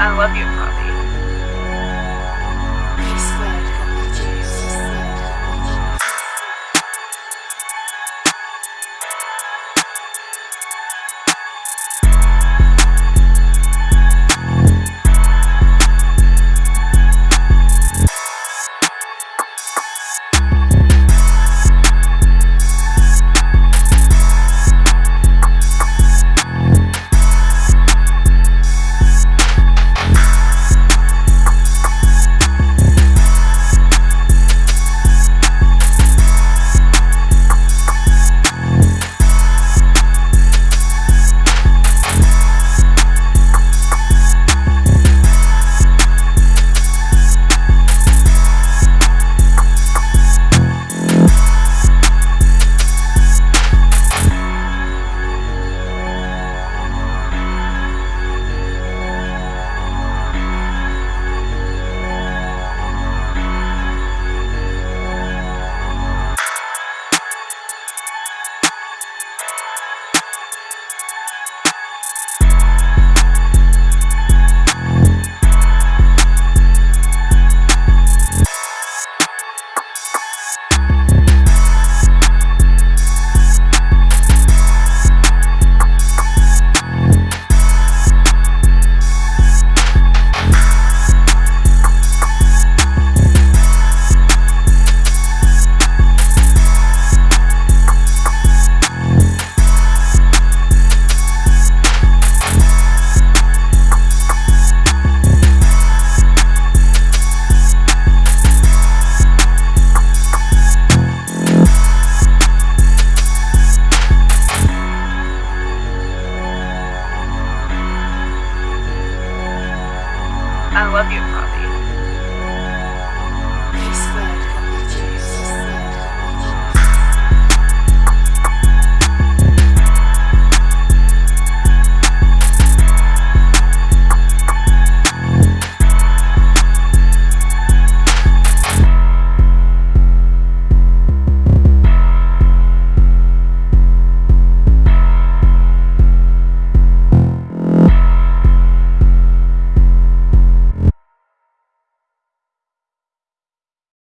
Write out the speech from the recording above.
I love you, Bobby.